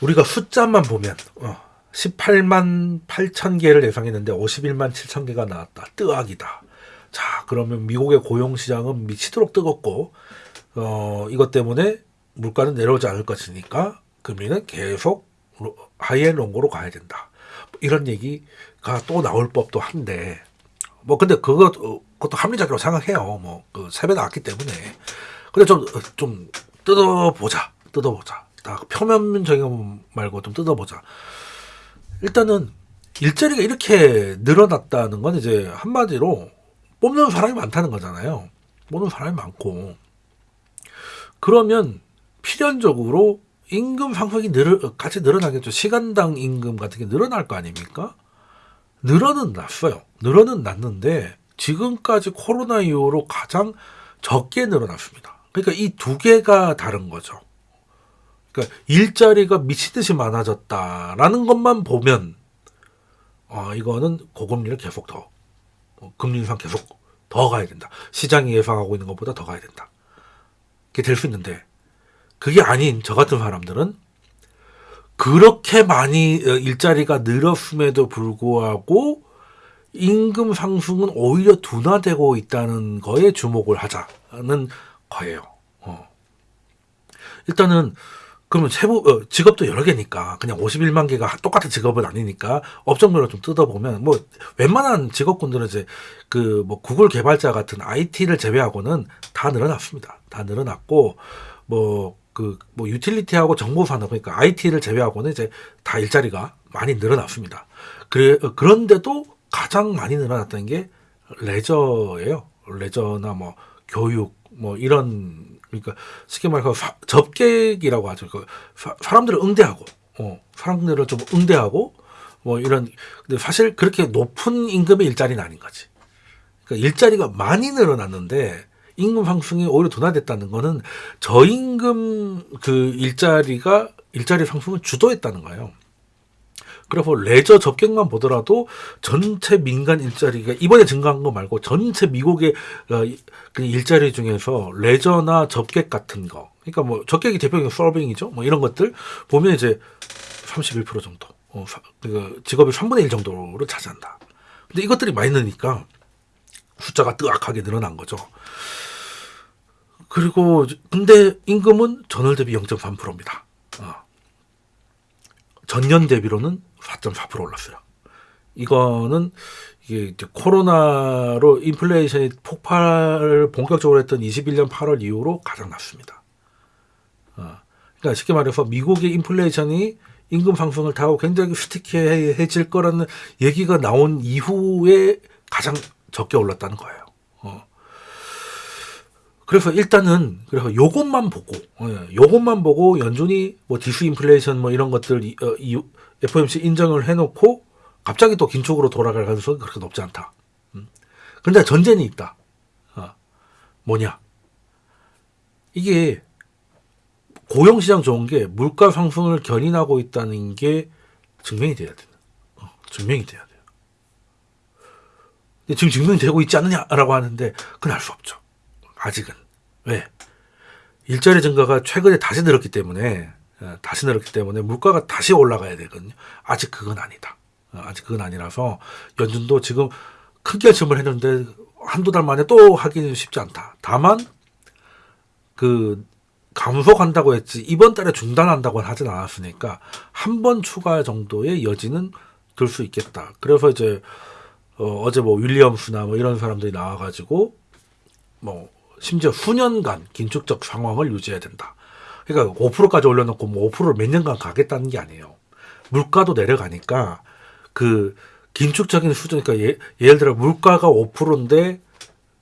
우리가 숫자만 보면 어, 18만 8천 개를 예상했는데 51만 7천 개가 나왔다. 뜨악이다. 자, 그러면 미국의 고용 시장은 미치도록 뜨겁고 어, 이것 때문에 물가는 내려오지 않을 것이니까 금리는 계속 로- 하이엔 롱고로 가야 된다. 이런 얘기가 또 나올 법도 한데 뭐 근데 그것 어, 그것도 합리적이라고 생각해요. 뭐그 세배 나왔기 때문에. 근데 좀 어, 좀 뜯어보자. 뜯어보자. 다 표면적인 거 말고 좀 뜯어보자. 일단은 일자리가 이렇게 늘어났다는 건 이제 한마디로 뽑는 사람이 많다는 거잖아요. 뽑는 사람이 많고 그러면 필연적으로 임금 상승이 늘 같이 늘어나겠죠. 시간당 임금 같은 게 늘어날 거 아닙니까? 늘어는 났어요. 늘어는 났는데 지금까지 코로나 이후로 가장 적게 늘어났습니다. 그러니까 이 두 개가 다른 거죠. 그러니까 일자리가 미친 듯이 많아졌다라는 것만 보면 아 이거는 고금리를 계속 더 어, 금리 인상 계속 더 가야 된다. 시장이 예상하고 있는 것보다 더 가야 된다. 그게 될 수 있는데 그게 아닌 저 같은 사람들은 그렇게 많이 어, 일자리가 늘었음에도 불구하고 임금 상승은 오히려 둔화되고 있다는 거에 주목을 하자는 거예요. 어. 일단은 그러면 세부 어, 직업도 여러 개니까 그냥 51만 개가 똑같은 직업은 아니니까 업종별로 좀 뜯어보면 뭐 웬만한 직업군들은 이제 그 뭐 구글 개발자 같은 IT를 제외하고는 다 늘어났습니다. 다 늘어났고 뭐 그 뭐 유틸리티하고 정보 산업 그러니까 IT를 제외하고는 이제 다 일자리가 많이 늘어났습니다. 어, 그런데도 가장 많이 늘어났던 게 레저예요. 레저나 뭐 교육 뭐 이런 그러니까 쉽게 말해서 사- 접객이라고 하죠. 그 사, 사람들을 응대하고 어, 사람들을 좀 응대하고 뭐 이런 근데 사실 그렇게 높은 임금의 일자리는 아닌 거지. 그러니까 일자리가 많이 늘어났는데 임금 상승이 오히려 둔화됐다는 거는 저임금 그 일자리가 일자리 상승을 주도했다는 거예요. 그래서 레저 접객만 보더라도 전체 민간 일자리가 이번에 증가한 거 말고 전체 미국의 어, 이- 그 일자리 중에서 레저나 접객 같은 거, 그러니까 뭐 접객이 대표적인 서빙이죠. 뭐 이런 것들 보면 이제 31% 정도, 어, 사- 그 직업의 3분의 1 정도를 차지한다. 근데 이것들이 많이 느니까 숫자가 뜨악하게 늘어난 거죠. 그리고 근데 임금은 전월 대비 0.3%입니다. 어. 전년 대비로는 4.4% 올랐어요. 이거는 이게 코로나로 인플레이션이 폭발을 본격적으로 했던 21년 8월 이후로 가장 낮습니다. 어. 그러니까 쉽게 말해서 미국의 인플레이션이 임금 상승을 타고 굉장히 스티키해질 거라는 얘기가 나온 이후에 가장 적게 올랐다는 거예요. 어. 그래서 일단은 그래서 요것만 보고 예, 요것만 보고 연준이 뭐 disinflation 뭐 이런 것들 이, 어, 이 FOMC 인정을 해놓고 갑자기 또 긴축으로 돌아갈 가능성이 그렇게 높지 않다. 음. 그런데 전제는 있다. 어, 뭐냐? 이게 고용시장 좋은 게 물가 상승을 견인하고 있다는 게 증명이 돼야 돼요. 어, 증명이 돼야 돼요. 근데 지금 증명되고 있지 않느냐라고 하는데 그건 알 수 없죠. 아직은 왜 일자리 증가가 최근에 다시 늘었기 때문에 어, 다시 늘었기 때문에 물가가 다시 올라가야 되거든요. 아직 그건 아니다. 어, 아직 그건 아니라서 연준도 지금 큰 결심을 했는데 한두 달 만에 또 하기는 쉽지 않다. 다만 그 감속한다고 했지 이번 달에 중단한다고는 하진 않았으니까 한 번 추가 정도의 여지는 들 수 있겠다. 그래서 이제 어, 어제 뭐 윌리엄스나 뭐 이런 사람들이 나와가지고 뭐 심지어 수년간 긴축적 상황을 유지해야 된다. 그러니까 5%까지 올려놓고 뭐 5%를 몇 년간 가겠다는 게 아니에요. 물가도 내려가니까 그 긴축적인 수준, 그러니까 예, 예를 들어 물가가 5%인데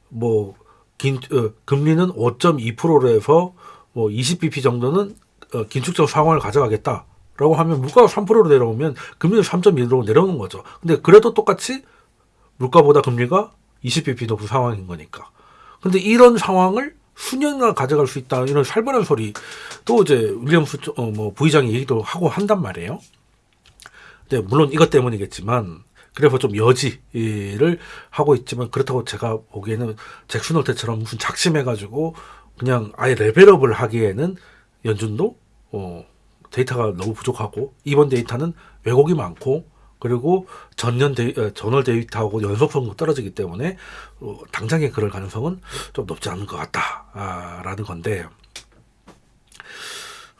뭐 긴, 어, 금리는 5.2%로 해서 뭐 20bp 정도는 어, 긴축적 상황을 가져가겠다 라고 하면 물가가 3%로 내려오면 금리는 3.1로 내려오는 거죠. 근데 그래도 똑같이 물가보다 금리가 20bp 높은 상황인 거니까. 근데 이런 상황을 수년간 가져갈 수 있다 이런 살벌한 소리 또 이제 윌리엄스 쪽- 어, 뭐 부의장이 얘기도 하고 한단 말이에요. 근데 물론 이것 때문이겠지만 그래서 좀 여지를 하고 있지만 그렇다고 제가 보기에는 잭슨 홀 때처럼 무슨 작심해가지고 그냥 아예 level up을 하기에는 연준도 어, 데이터가 너무 부족하고 이번 데이터는 왜곡이 많고 그리고 전년 데이, 어, 전월 데이터하고 연속성도 떨어지기 때문에 어, 당장에 그럴 가능성은 좀 높지 않은 것 같다라는 건데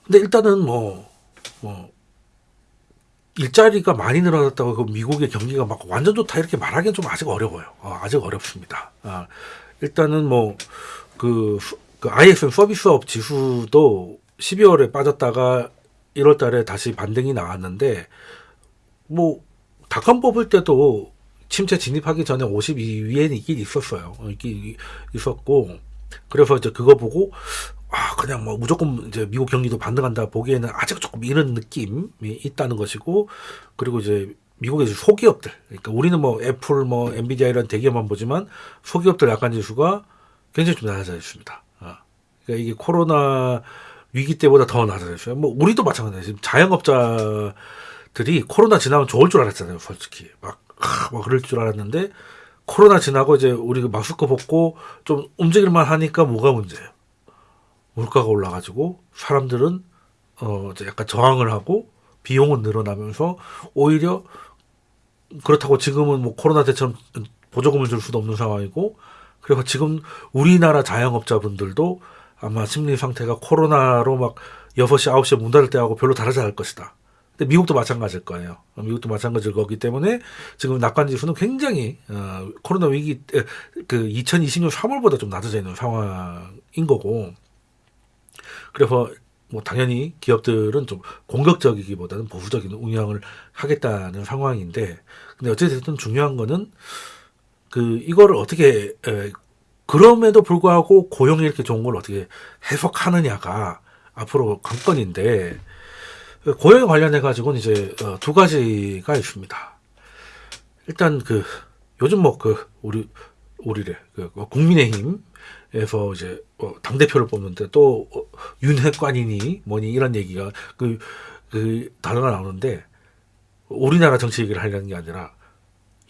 근데 일단은 뭐, 뭐 일자리가 많이 늘어났다고 그 미국의 경기가 막 완전 좋다 이렇게 말하기는 좀 아직 어려워요. 어, 아직 어렵습니다. 아, 일단은 뭐그 그 ISM 서비스업 지수도 12월에 빠졌다가 1월 달에 다시 반등이 나왔는데 뭐 닷컴 뽑을 때도 침체 진입하기 전에 52위에는 있긴 있었어요. 어, 있긴 있었고 그래서 이제 그거 보고 아 그냥 뭐 무조건 이제 미국 경기도 반등한다 보기에는 아직 조금 이런 느낌이 있다는 것이고 그리고 이제 미국의 소기업들 그러니까 우리는 뭐 애플 뭐 엔비디아 이런 대기업만 보지만 소기업들 약간 지수가 굉장히 좀 낮아져 있습니다. 아, 그러니까 이게 코로나 위기 때보다 더 낮아져 있어요. 뭐 우리도 마찬가지예요. 지금 자영업자 들이 코로나 지나면 좋을 줄 알았잖아요. 솔직히 막, 아, 막 그럴 줄 알았는데 코로나 지나고 이제 우리 그 마스크 벗고 좀 움직일만 하니까 뭐가 문제예요. 물가가 올라가지고 사람들은 어 이제 약간 저항을 하고 비용은 늘어나면서 오히려 그렇다고 지금은 뭐 코로나 때처럼 보조금을 줄 수도 없는 상황이고 그래서 지금 우리나라 자영업자분들도 아마 심리 상태가 코로나로 막 6시, 9시에 문 닫을 때하고 별로 다르지 않을 것이다. 근데 미국도 마찬가지일 거예요. 미국도 마찬가지일 거기 때문에 지금 낙관 지수는 굉장히 어, 코로나 위기 때, 그 2020년 3월보다 좀 낮아져 있는 상황인 거고 그래서 뭐 당연히 기업들은 좀 공격적이기보다는 보수적인 운영을 하겠다는 상황인데 근데 어쨌든 중요한 거는 그 이거를 어떻게 에, 그럼에도 불구하고 고용이 이렇게 좋은 걸 어떻게 해석하느냐가 앞으로 관건인데 고용 관련해 가지고는 이제 어, 두 가지가 있습니다. 일단 그 요즘 뭐 그 우리 우리를 그 국민의힘 에서 이제 어, 당 대표를 뽑는데 또 어, 윤핵관이니 뭐니 이런 얘기가 그, 그 단어가 나오는데 우리나라 정치 얘기를 하려는 게 아니라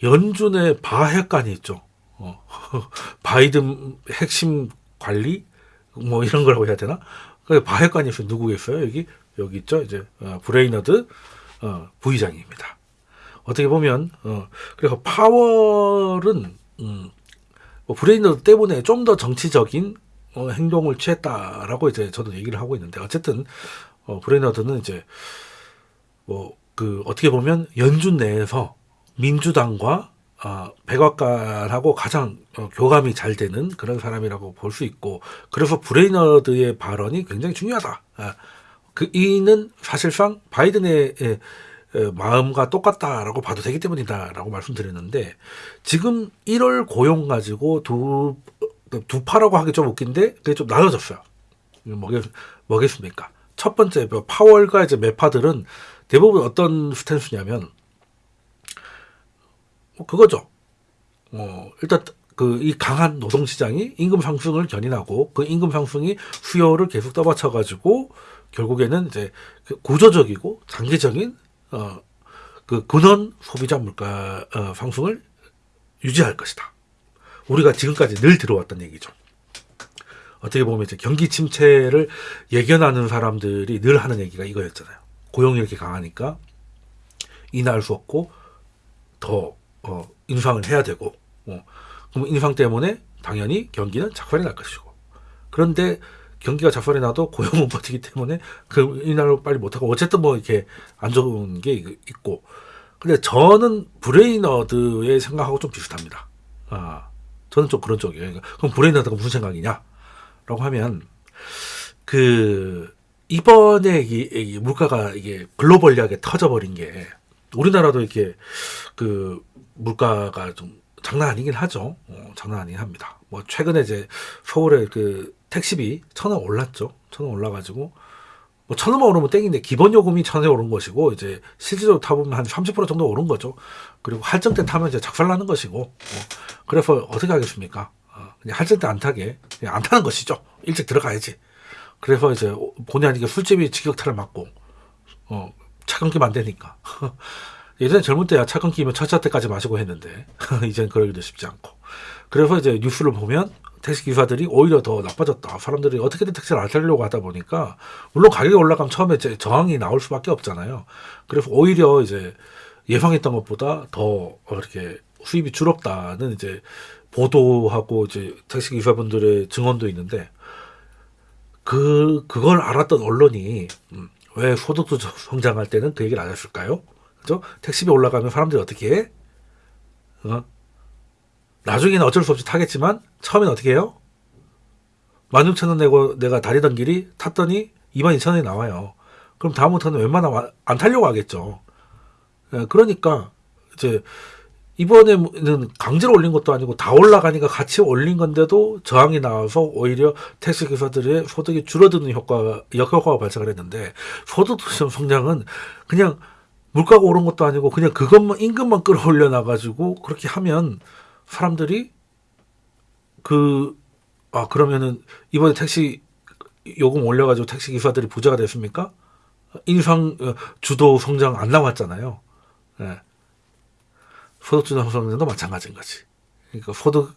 연준의 바핵관이 있죠. 어, 바이든 핵심 관리 뭐 이런 거라고 해야 되나? 그 바핵관이 누구겠어요? 여기 여기 있죠. 이제 어, 브레이너드 어, 부의장입니다. 어떻게 보면 어, 그래서 파월은 음, 뭐 브레이너드 때문에 좀 더 정치적인 어, 행동을 취했다라고 이제 저도 얘기를 하고 있는데 어쨌든 어, 브레이너드는 이제 뭐 그 어떻게 보면 연준 내에서 민주당과 어, 백악관하고 가장 어, 교감이 잘 되는 그런 사람이라고 볼 수 있고 그래서 브레이너드의 발언이 굉장히 중요하다. 아, 그 이는 사실상 바이든의 에, 마음과 똑같다라고 봐도 되기 때문이다라고 말씀드렸는데 지금 1월 고용 가지고 두, 두 파라고 하기 좀 웃긴데 그게 좀 나눠졌어요. 뭐겠, 뭐겠습니까? 첫 번째 뭐 파월과 이제 매파들은 대부분 어떤 스탠스냐면 뭐 그거죠. 어, 일단 그 이 강한 노동 시장이 임금 상승을 견인하고 그 임금 상승이 수요를 계속 떠받쳐 가지고 결국에는 이제 그 구조적이고 장기적인 어, 그 근원 소비자 물가 어, 상승을 유지할 것이다. 우리가 지금까지 늘 들어왔던 얘기죠. 어떻게 보면 이제 경기 침체를 예견하는 사람들이 늘 하는 얘기가 이거였잖아요. 고용이 이렇게 강하니까 인하할 수 없고 더 어, 인상을 해야 되고 어, 그럼 인상 때문에 당연히 경기는 작살이 날 것이고 그런데 경기가 작살이 나도 고용은 버티기 때문에 그 인하를 빨리 못하고 어쨌든 뭐 이렇게 안 좋은 게 있고 근데 저는 브레이너드의 생각하고 좀 비슷합니다. 아 저는 좀 그런 쪽이에요. 그러니까 그럼 브레이너드가 무슨 생각이냐? 라고 하면 그 이번에 이, 물가가 이게 글로벌하게 터져버린 게 우리나라도 이렇게 그 물가가 좀 장난 아니긴 하죠. 어, 장난 아니긴 합니다. 뭐 최근에 이제 서울에 그 택시비 천 원 올랐죠. 천 원 올라가지고 뭐 천 원만 오르면 땡인데 기본 요금이 천 원에 오른 것이고 이제 실질적으로 타보면 한 30% 정도 오른 거죠. 그리고 할증 때 타면 이제 작살나는 것이고 어. 그래서 어떻게 하겠습니까? 어, 그냥 할증 때 안 타게 그냥 안 타는 것이죠. 일찍 들어가야지. 그래서 이제 본의 아니게 술집이 직격탄을 맞고 어 차감기만 되니까 예전에 젊을 때야 차 끊기면 첫차 때까지 마시고 했는데 이젠 그러기도 쉽지 않고 그래서 이제 뉴스를 보면 택시 기사들이 오히려 더 나빠졌다. 사람들이 어떻게든 택시를 안 타려고 하다 보니까 물론 가격이 올라가면 처음에 저항이 나올 수밖에 없잖아요. 그래서 오히려 이제 예상했던 것보다 더 이렇게 수입이 줄었다는 이제 보도하고 이제 택시 기사분들의 증언도 있는데 그 그걸 알았던 언론이 음, 왜 소득도 성장할 때는 그 얘기를 안 했을까요? 그죠? 택시비 올라가면 사람들이 어떻게 해? 어? 나중에는 어쩔 수 없이 타겠지만 처음엔 어떻게 해요? 16,000원 내고 내가 다니던 길이 탔더니 22,000원이 나와요. 그럼 다음부터는 웬만하면 안 타려고 하겠죠. 예, 그러니까 이제 이번에는 강제로 올린 것도 아니고 다 올라가니까 같이 올린 건데도 저항이 나와서 오히려 택시 기사들의 소득이 줄어드는 효과가 역효과가 발생을 했는데 소득 성장은 그냥 물가가 오른 것도 아니고 그냥 그것만 임금만 끌어올려 놔 가지고 그렇게 하면 사람들이 그 아 그러면은 이번에 택시 요금 올려가지고 택시 기사들이 부자가 됐습니까? 인상 어, 주도 성장 안 나왔잖아요. 예. 소득 주도 성장도 마찬가지인 거지. 그러니까 소득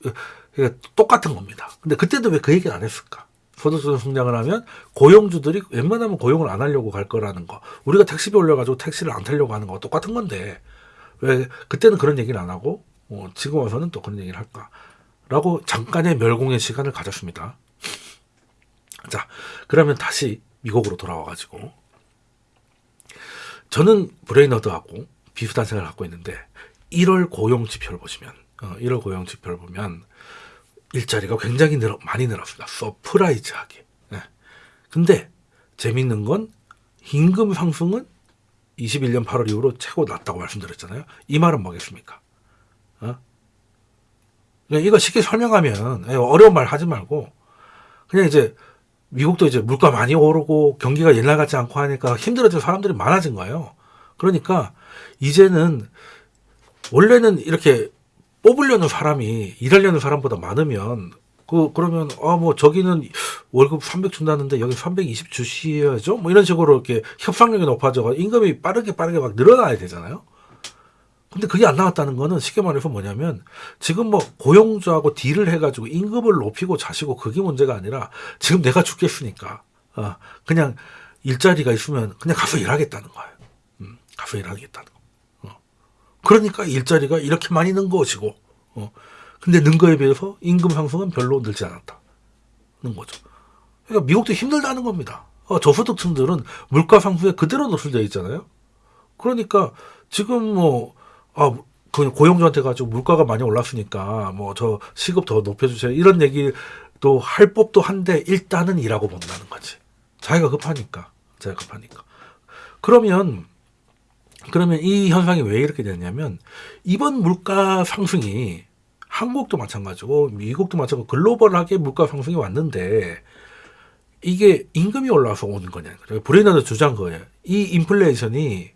그러니까 똑같은 겁니다. 근데 그때도 왜 그 얘기를 안 했을까? 소득 주도 성장을 하면 고용주들이 웬만하면 고용을 안 하려고 갈 거라는 거. 우리가 택시비 올려가지고 택시를 안 타려고 하는 거 똑같은 건데 왜 그때는 그런 얘기를 안 하고 어, 지금 와서는 또 그런 얘기를 할까? 라고 잠깐의 멸공의 시간을 가졌습니다. 자, 그러면 다시 미국으로 돌아와가지고 저는 브레이너드하고 비슷한 생각을 갖고 있는데 1월 고용 지표를 보시면 어, 1월 고용 지표를 보면 일자리가 굉장히 늘어, 많이 늘었습니다. surprise하게. 네. 근데 재밌는 건 임금 상승은 21년 8월 이후로 최고 낮다고 말씀드렸잖아요. 이 말은 뭐겠습니까? 어? 이거 쉽게 설명하면 예, 어려운 말 하지 말고 그냥 이제 미국도 이제 물가 많이 오르고 경기가 옛날 같지 않고 하니까 힘들어진 사람들이 많아진 거예요. 그러니까 이제는 원래는 이렇게 뽑으려는 사람이 일하려는 사람보다 많으면 그 그러면 아 뭐 저기는 월급 300 준다는데 여기 320 주셔야죠. 뭐 이런 식으로 이렇게 협상력이 높아져 임금이 빠르게 빠르게 막 늘어나야 되잖아요. 근데 그게 안 나왔다는 거는 쉽게 말해서 뭐냐면 지금 뭐 고용주하고 딜을 해가지고 임금을 높이고 자시고 그게 문제가 아니라 지금 내가 죽겠으니까 어, 그냥 일자리가 있으면 그냥 가서 일하겠다는 거예요. 음, 가서 일하겠다는 거. 어. 그러니까 일자리가 이렇게 많이 는 것이고 어. 근데 는 거에 비해서 임금 상승은 별로 늘지 않았다는 거죠. 그러니까 미국도 힘들다는 겁니다. 어, 저소득층들은 물가 상승에 그대로 노출되어 있잖아요. 그러니까 지금 뭐 아, 그 고용주한테 가지고 물가가 많이 올랐으니까 뭐 저 시급 더 높여주세요. 이런 얘기도 할 법도 한데 일단은 일하고 본다는 거지. 자기가 급하니까. 자기가 급하니까. 그러면 그러면 이 현상이 왜 이렇게 되냐면 이번 물가 상승이 한국도 마찬가지고 미국도 마찬가지고 글로벌하게 물가 상승이 왔는데 이게 임금이 올라서 오는 거냐. 브레이너도 주장 거예요. 이 인플레이션이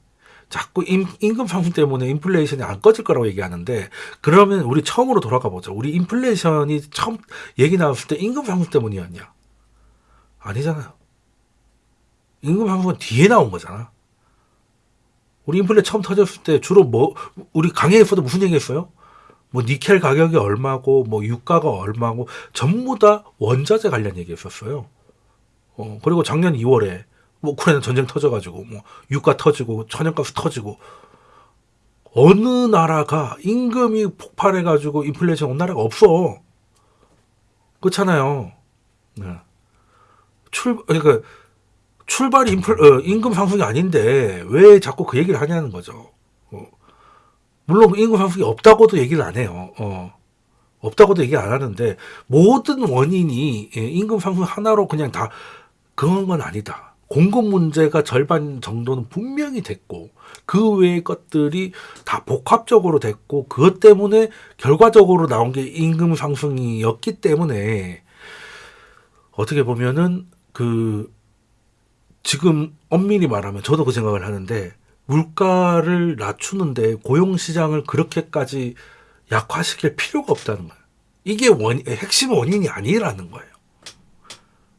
자꾸 임, 금 상승 때문에 인플레이션이 안 꺼질 거라고 얘기하는데 그러면 우리 처음으로 돌아가 보죠. 우리 인플레이션이 처음 얘기 나왔을 때 임금 상승 때문이었냐? 아니잖아요. 임금 상승은 뒤에 나온 거잖아. 우리 인플레 처음 터졌을 때 주로 뭐 우리 강의에서도 무슨 얘기했어요? 뭐 니켈 가격이 얼마고 뭐 유가가 얼마고 전부 다 원자재 관련 얘기했었어요. 어, 그리고 작년 2월에 뭐 우크라이나 전쟁 터져가지고 뭐 유가 터지고 천연가스 터지고 어느 나라가 임금이 폭발해가지고 인플레이션 온 나라가 없어. 그렇잖아요. 네. 출 그러니까 출발이 인플 어, 임금 상승이 아닌데 왜 자꾸 그 얘기를 하냐는 거죠. 어. 물론 임금 상승이 없다고도 얘기를 안 해요. 어. 없다고도 얘기 안 하는데 모든 원인이 예, 임금 상승 하나로 그냥 다 그런 건 아니다. 공급 문제가 절반 정도는 분명히 됐고 그 외의 것들이 다 복합적으로 됐고 그것 때문에 결과적으로 나온 게 임금 상승이었기 때문에 어떻게 보면은 그 지금 엄밀히 말하면 저도 그 생각을 하는데 물가를 낮추는데 고용 시장을 그렇게까지 약화시킬 필요가 없다는 거예요. 이게 원 핵심 원인이 아니라는 거예요.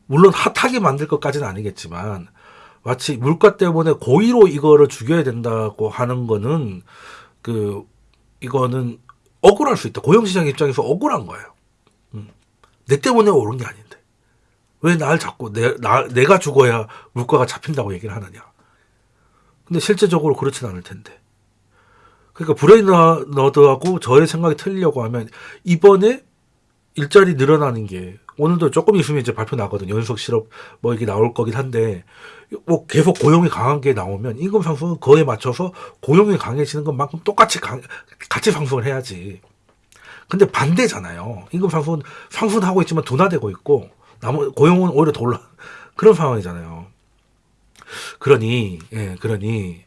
물론 핫하게 만들 것까지는 아니겠지만 마치 물가 때문에 고의로 이거를 죽여야 된다고 하는 거는 그 이거는 억울할 수 있다. 고용시장 입장에서 억울한 거예요. 음. 내 때문에 오른 게 아닌데 왜 날 자꾸 내, 나, 내가 죽어야 물가가 잡힌다고 얘기를 하느냐. 근데 실제적으로 그렇진 않을 텐데. 그러니까 브레이너드하고 저의 생각이 틀리려고 하면 이번에 일자리 늘어나는 게 오늘도 조금 있으면 이제 발표 나거든요. 연속 실업 뭐 이게 나올 거긴 한데 뭐 계속 고용이 강한 게 나오면 임금 상승은 그거에 맞춰서 고용이 강해지는 것만큼 똑같이 강, 같이 상승을 해야지. 근데 반대잖아요. 임금 상승은 상승 하고 있지만 둔화되고 있고 나머 고용은 오히려 더 올라 그런 상황이잖아요. 그러니 예, 그러니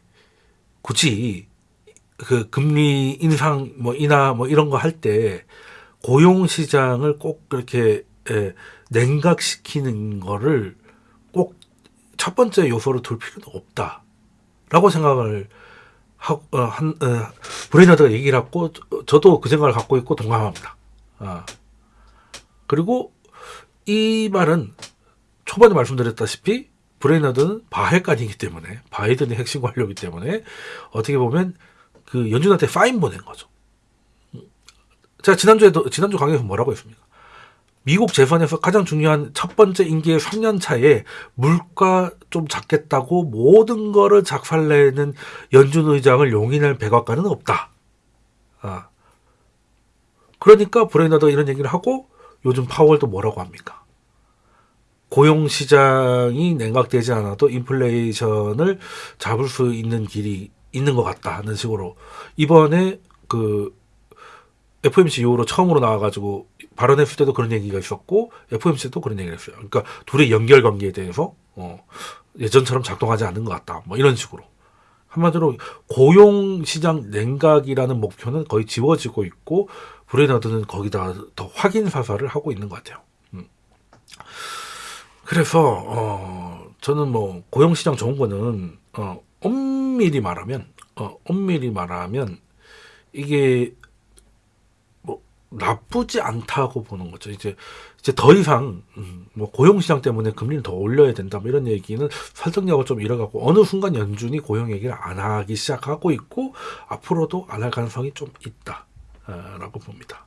굳이 그 금리 인상 뭐 인하 뭐 이런 거 할 때 고용 시장을 꼭 그렇게 예, 냉각시키는 거를 꼭 첫 번째 요소로 둘 필요는 없다라고 생각을 하고 어, 한 어, 브레이너드가 얘기를 저- 저도 그 생각을 갖고 있고 동감합니다. 아. 그리고 이 말은 초반에 말씀드렸다시피 브레이너드는 바핵관이기 때문에 바이든의 핵심 관료이기 때문에 어떻게 보면 그 연준한테 사인 보낸 거죠. 제가 지난주에도 지난주 강의에서 뭐라고 했습니까? 미국 재선에서 가장 중요한 첫 번째 임기의 3년 차에 물가 좀 잡겠다고 모든 거를 작살내는 연준 의장을 용인할 백악관은 없다. 아. 그러니까 브레이너도 이런 얘기를 하고 요즘 파월도 뭐라고 합니까? 고용 시장이 냉각되지 않아도 인플레이션을 잡을 수 있는 길이 있는 것 같다 하는 식으로 이번에 그 FOMC 이후로 처음으로 나와가지고 발언했을 때도 그런 얘기가 있었고 FOMC도 그런 얘기를 했어요. 그러니까 둘의 연결 관계에 대해서 어, 예전처럼 작동하지 않는 것 같다. 뭐 이런 식으로 한마디로 고용 시장 냉각이라는 목표는 거의 지워지고 있고 브레너드는 거기다 더 확인 사살을 하고 있는 것 같아요. 음. 그래서 어, 저는 뭐 고용 시장 좋은 거는 어, 엄밀히 말하면 어, 엄밀히 말하면 이게 뭐 나쁘지 않다고 보는 거죠. 이제 이제 더 이상 음, 뭐 고용 시장 때문에 금리를 더 올려야 된다 뭐 이런 얘기는 설득력을 좀 잃어가고 어느 순간 연준이 고용 얘기를 안 하기 시작하고 있고 앞으로도 안 할 가능성이 좀 있다라고 봅니다.